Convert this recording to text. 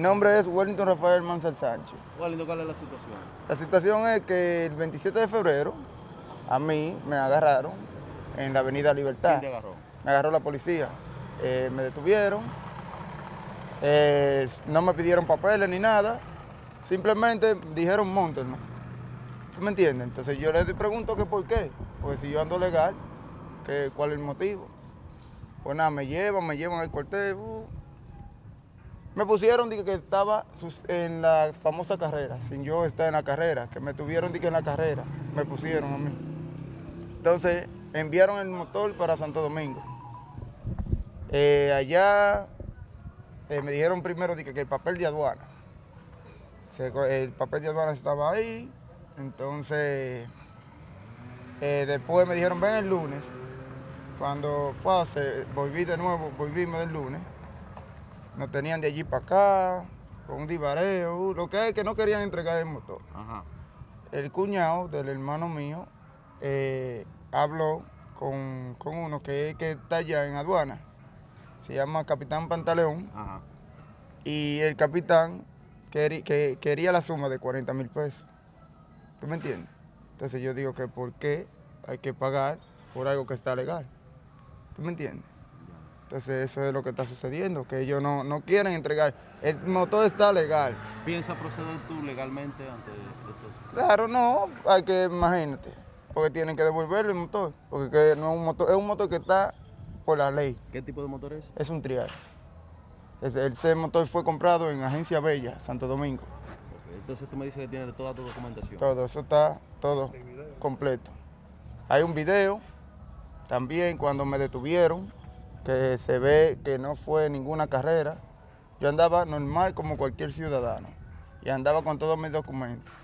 nombre es Wellington Rafael Mansal Sánchez. Wellington, ¿cuál es la situación? La situación es que el 27 de febrero a mí me agarraron en la avenida Libertad. ¿Quién te agarró? Me agarró la policía. Eh, me detuvieron. Eh, no me pidieron papeles ni nada. Simplemente dijeron montenme. ¿Tú me entiendes? Entonces yo les pregunto que por qué. Porque si yo ando legal, que, ¿cuál es el motivo? Pues nada, me llevan, me llevan al cuartel. uh. Me pusieron dije, que estaba en la famosa carrera, sin yo estar en la carrera, que me tuvieron dije, en la carrera, me pusieron a mí. Entonces enviaron el motor para Santo Domingo. Eh, allá eh, me dijeron primero dije, que el papel de aduana. El papel de aduana estaba ahí, entonces eh, después me dijeron ven el lunes. Cuando fue, se- volví de nuevo, volvimos del lunes. Nos tenían de allí para acá, con un divareo, uh, lo que es que no querían entregar el motor. Ajá. El cuñado del hermano mío eh, habló con, con uno que, que está allá en aduana. Se llama Capitán Pantaleón. Ajá. Y el capitán que, quería la suma de 40 mil pesos. ¿Tú me entiendes? Entonces yo digo que por qué hay que pagar por algo que está legal. ¿Tú me entiendes? Entonces eso es lo que está sucediendo, que ellos no, no quieren entregar. El motor está legal. ¿Piensas proceder tú legalmente ante esto? Claro, no, hay que, imagínate, porque tienen que devolverle el motor, porque que no es un motor, es un motor que está por la ley, ¿Qué tipo de motor es? es un trial. Ese, motor fue comprado en Agencia Bella, Santo Domingo. Entonces tú me dices que tiene toda tu documentación. Todo, eso está todo completo. Hay un video también cuando me detuvieron, que se ve que no fue ninguna carrera. Yo andaba normal como cualquier ciudadano y andaba con todos mis documentos.